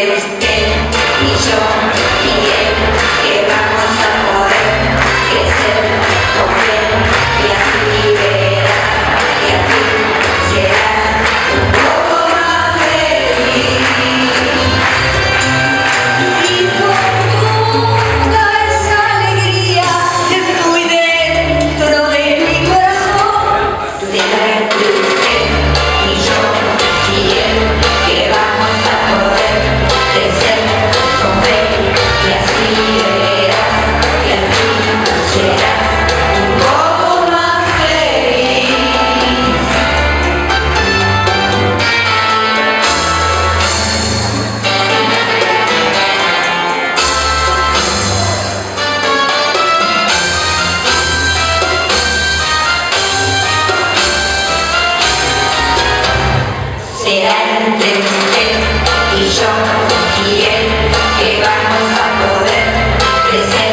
será yo y él que vamos a poder crecer